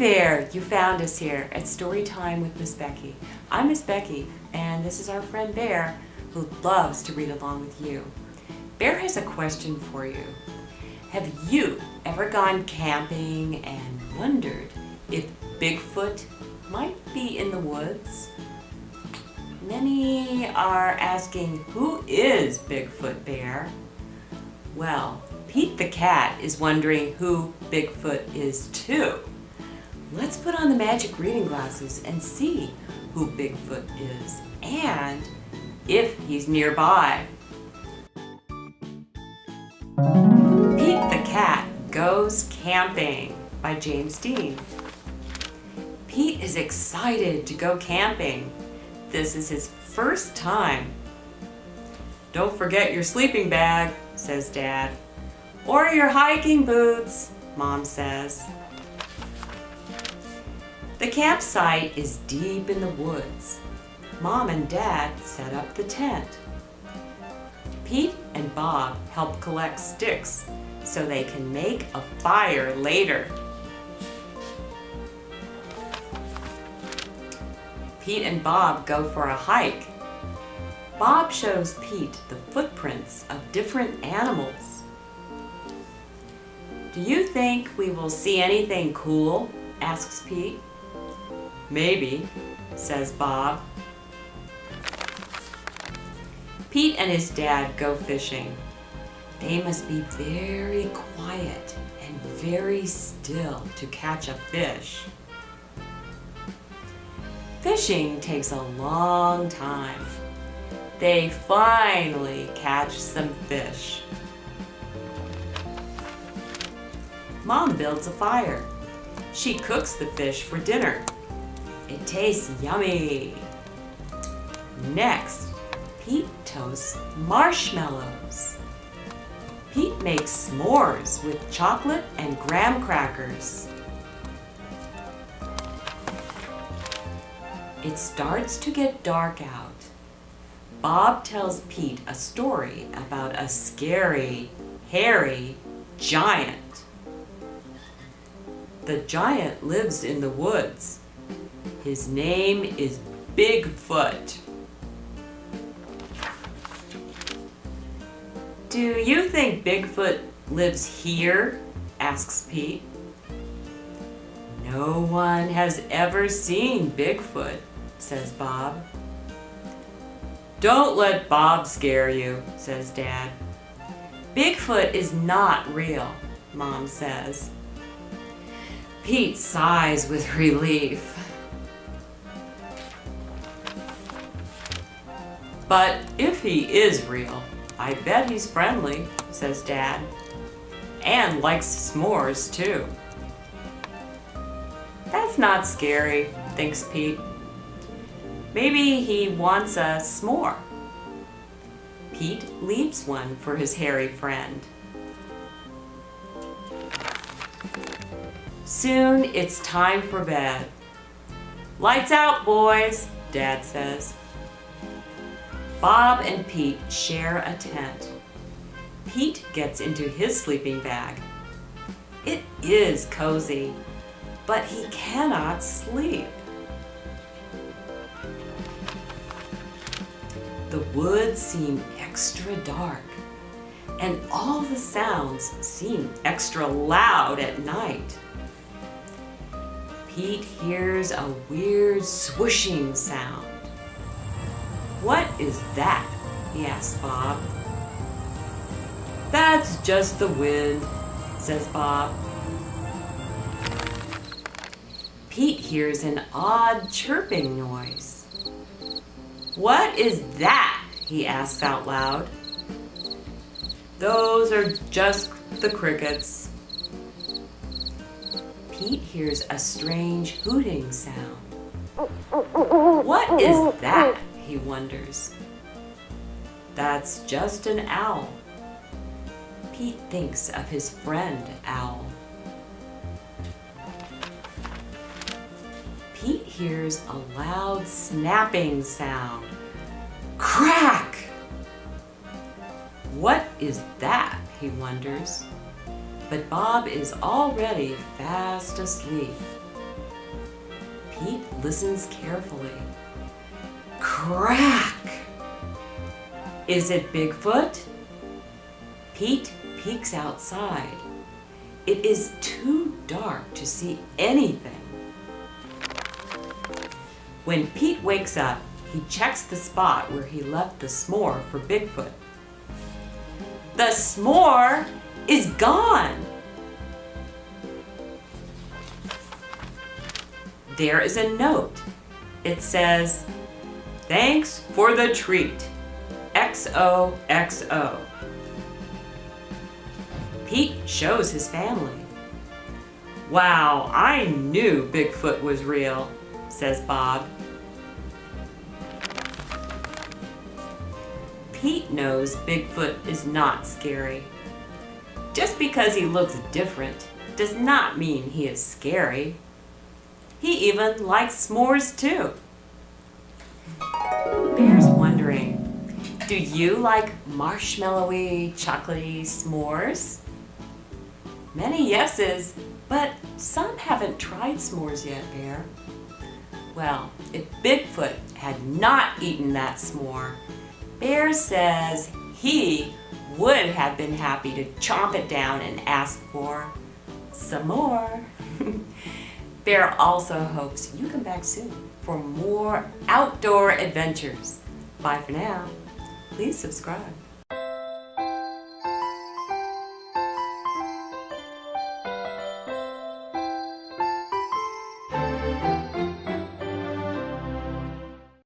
there! You found us here at Story Time with Miss Becky. I'm Miss Becky, and this is our friend Bear, who loves to read along with you. Bear has a question for you. Have you ever gone camping and wondered if Bigfoot might be in the woods? Many are asking, who is Bigfoot Bear? Well, Pete the cat is wondering who Bigfoot is too. Let's put on the magic reading glasses and see who Bigfoot is and if he's nearby. Pete the Cat Goes Camping by James Dean. Pete is excited to go camping. This is his first time. Don't forget your sleeping bag, says Dad. Or your hiking boots, Mom says. The campsite is deep in the woods. Mom and Dad set up the tent. Pete and Bob help collect sticks so they can make a fire later. Pete and Bob go for a hike. Bob shows Pete the footprints of different animals. Do you think we will see anything cool? asks Pete. Maybe, says Bob. Pete and his dad go fishing. They must be very quiet and very still to catch a fish. Fishing takes a long time. They finally catch some fish. Mom builds a fire. She cooks the fish for dinner. It tastes yummy. Next, Pete toasts marshmallows. Pete makes s'mores with chocolate and graham crackers. It starts to get dark out. Bob tells Pete a story about a scary, hairy giant. The giant lives in the woods. His name is Bigfoot. Do you think Bigfoot lives here? asks Pete. No one has ever seen Bigfoot, says Bob. Don't let Bob scare you, says Dad. Bigfoot is not real, Mom says. Pete sighs with relief. But if he is real, I bet he's friendly, says Dad. And likes s'mores too. That's not scary, thinks Pete. Maybe he wants a s'more. Pete leaves one for his hairy friend. Soon it's time for bed. Lights out, boys, Dad says. Bob and Pete share a tent. Pete gets into his sleeping bag. It is cozy, but he cannot sleep. The woods seem extra dark, and all the sounds seem extra loud at night. Pete hears a weird swooshing sound. What is that? he asks Bob. That's just the wind, says Bob. Pete hears an odd chirping noise. What is that? he asks out loud. Those are just the crickets. Pete hears a strange hooting sound. What is that? he wonders. That's just an owl. Pete thinks of his friend Owl. Pete hears a loud snapping sound. Crack! What is that, he wonders. But Bob is already fast asleep. Pete listens carefully. Crack! Is it Bigfoot? Pete peeks outside. It is too dark to see anything. When Pete wakes up, he checks the spot where he left the s'more for Bigfoot. The s'more is gone! There is a note. It says, Thanks for the treat. XOXO. Pete shows his family. Wow, I knew Bigfoot was real, says Bob. Pete knows Bigfoot is not scary. Just because he looks different does not mean he is scary. He even likes s'mores too. Bear's wondering, do you like marshmallowy, chocolatey s'mores? Many yeses, but some haven't tried s'mores yet, Bear. Well, if Bigfoot had not eaten that s'more, Bear says he would have been happy to chomp it down and ask for some more. Bear also hopes you come back soon for more outdoor adventures. Bye for now. Please subscribe.